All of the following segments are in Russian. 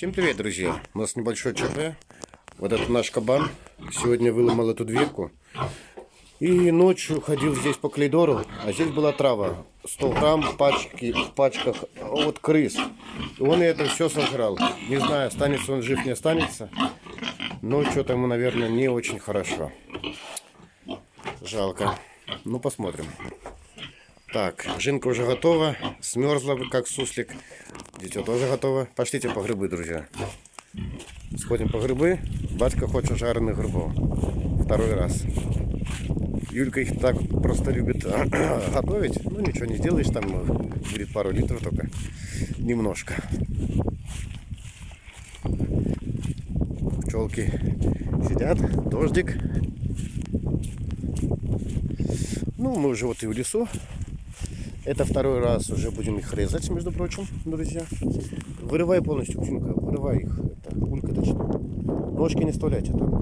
Всем привет, друзья! У нас небольшой ЧП. Вот это наш кабан. Сегодня выломал эту дверку. И ночью ходил здесь по коридору, а здесь была трава. 100 грамм в, пачке, в пачках от крыс. И он это все сожрал. Не знаю, останется он жив, не останется. Но что-то ему, наверное, не очень хорошо. Жалко. Ну, посмотрим. Так, жинка уже готова. Смерзла, как суслик. Дитё тоже готово. Пошлите по грибы, друзья. Сходим по грибы. Батька хочет жареных грибов. Второй раз. Юлька их так просто любит готовить. Ну, ничего не сделаешь, там будет пару литров только. Немножко. Пчелки сидят, дождик. Ну, мы уже вот и в лесу. Это второй раз уже будем их резать, между прочим, друзья. Вырывай полностью, птенка, вырывай их. Это, улька точно. Ножки не вставляйте там.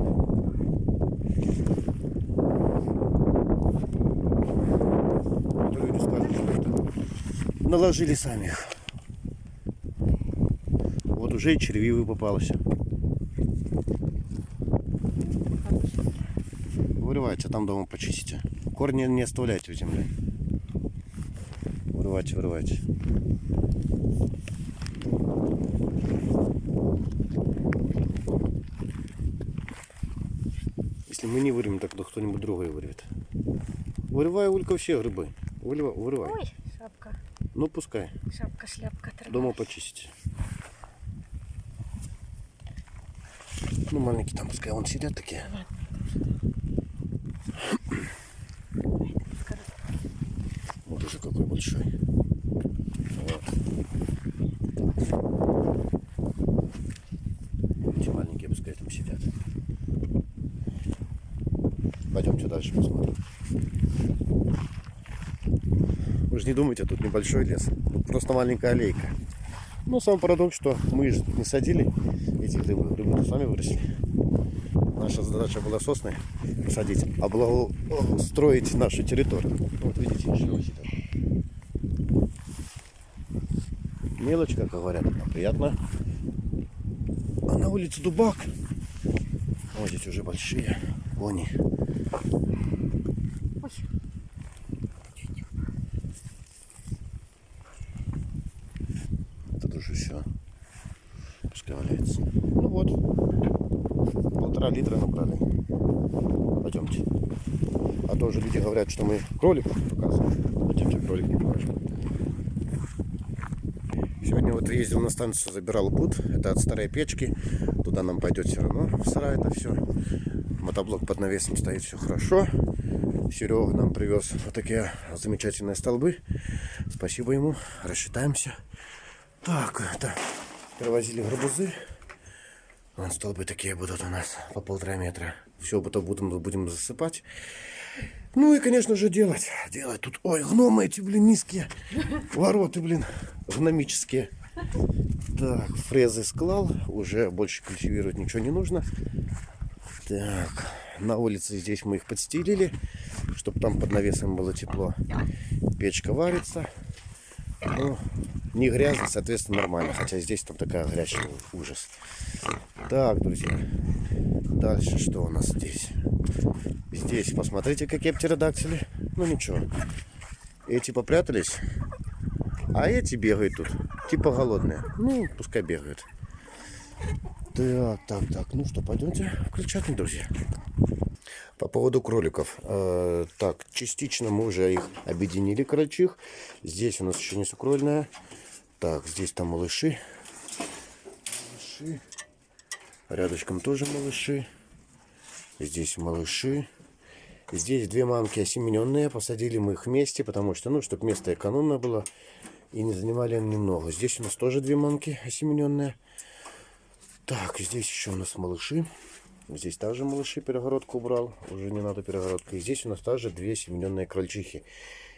люди скажут, что наложили сами их. Вот уже и червивый попался. Вырывайте, там дома почистите. Корни не оставляйте в земле. Вырывайте, вырывайте. Если мы не вырвем, так кто-нибудь другой вырвет. Вырывай, Улька, все грибы. Вырывай. вырывай. Ой, шапка. Ну, пускай. Шапка, шляпка. Трава. Дома почистите. Ну, маленькие там, пускай вон сидят такие. Вот уже какой большой. Вот. Эти маленькие пускай там сидят. Пойдемте дальше посмотрим. Вы же не думайте, тут небольшой лес. Тут просто маленькая аллейка. Но сам парадокс, что мы же не садили эти грибы. Грибы сами выросли. Наша задача была сосны посадить, а благоустроить нашу территорию. Вот видите, еще сидят. Мелочь, как говорят, приятно. А на улице дубак. Вот здесь уже большие они. Тут уже все. Пускай валяется. Ну вот. Полтора литра набрали. Пойдемте. А то уже люди говорят, что мы кроликов показываем. Пойдемте кролик не покажем. Сегодня вот ездил на станцию, забирал бут. Это от старой печки. Туда нам пойдет все равно в сарай это все. Мотоблок под навесом стоит, все хорошо. Серега нам привез вот такие замечательные столбы. Спасибо ему. Рассчитаемся. Так, это привозили гарбузы. Вон столбы такие будут у нас по полтора метра. Все потом будем, будем засыпать. Ну и, конечно же, делать. Делать тут... Ой, гномы эти, блин, низкие. Вороты, блин, гномические. Так, фрезы склал. Уже больше культивировать ничего не нужно. Так, на улице здесь мы их подстелили, чтобы там под навесом было тепло. Печка варится. Ну, не грязно, соответственно, нормально. Хотя здесь там такая грязь, ужас. Так, друзья. Дальше что у нас здесь? Здесь, посмотрите, какие птеродактили. Ну, ничего. Эти попрятались. А эти бегают тут. Типа голодные. Ну, пускай бегают. Так, так, так. Ну что, пойдемте включать, друзья. По поводу кроликов. Э, так, частично мы уже их объединили, крольчих. Здесь у нас еще не сукрольная. Так, здесь там малыши. Малыши. Рядышком тоже малыши. Здесь малыши. Здесь две мамки осемененные. Посадили мы их вместе, потому что, ну, чтобы место экономное было. И не занимали они немного. Здесь у нас тоже две мамки осемененные. Так, здесь еще у нас малыши. Здесь также малыши перегородку убрал. Уже не надо перегородка. И здесь у нас также две семененные крольчихи.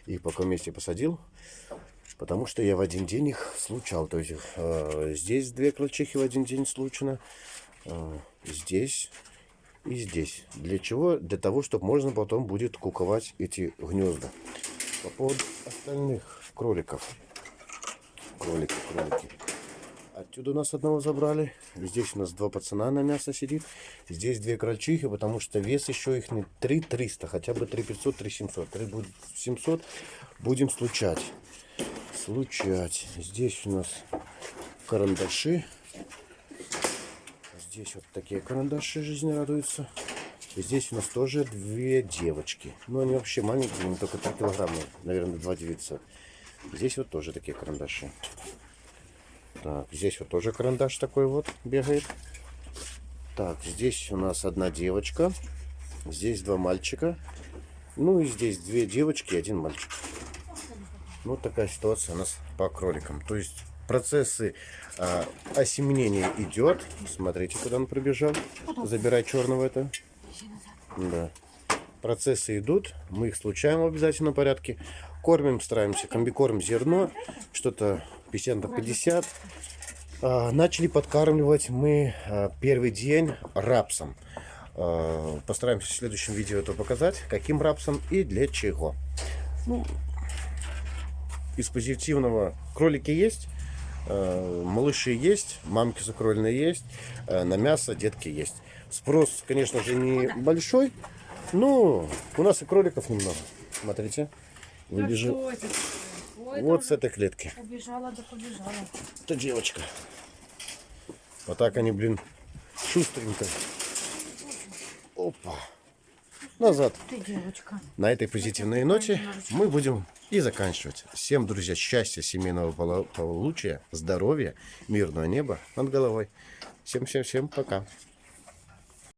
Их пока вместе посадил. Потому что я в один день их случал. То есть э, здесь две крольчихи в один день случано. Э, здесь и здесь. Для чего? Для того, чтобы можно потом будет куковать эти гнезда. По поводу остальных кроликов. Кролики, кролики. Отсюда у нас одного забрали. Здесь у нас два пацана на мясо сидит. Здесь две крольчихи, потому что вес еще их не 3 300, хотя бы 3 500, 3 700. 3 будет 700. Будем случать. Случать. Здесь у нас карандаши. Здесь вот такие карандаши жизнь радуется. И здесь у нас тоже две девочки. Ну, они вообще маленькие, они только 3 килограмма, наверное, 2 900. Здесь вот тоже такие карандаши. Так, здесь вот тоже карандаш такой вот бегает. Так, здесь у нас одна девочка. Здесь два мальчика. Ну и здесь две девочки и один мальчик. Ну, такая ситуация у нас по кроликам. То есть процессы а, осеменения идет. Смотрите, куда он пробежал. Забирай черного это. Да. Процессы идут, мы их случаем в обязательном порядке. Кормим, стараемся, комбикорм зерно, что-то 50 на 50. А, начали подкармливать мы а, первый день рапсом. А, постараемся в следующем видео это показать, каким рапсом и для чего. Ну, из позитивного кролики есть, малыши есть, мамки закрольные есть, э, на мясо детки есть. Спрос, конечно же, не большой, но у нас и кроликов немного. Смотрите? Ой, Вот с этой клетки. Побежала, да побежала. Это девочка. Вот так они, блин, шустренько. Опа. Назад. На этой позитивной ноте мы будем и заканчивать. Всем, друзья, счастья, семейного благополучия, здоровья, мирного неба над головой. Всем-всем-всем пока.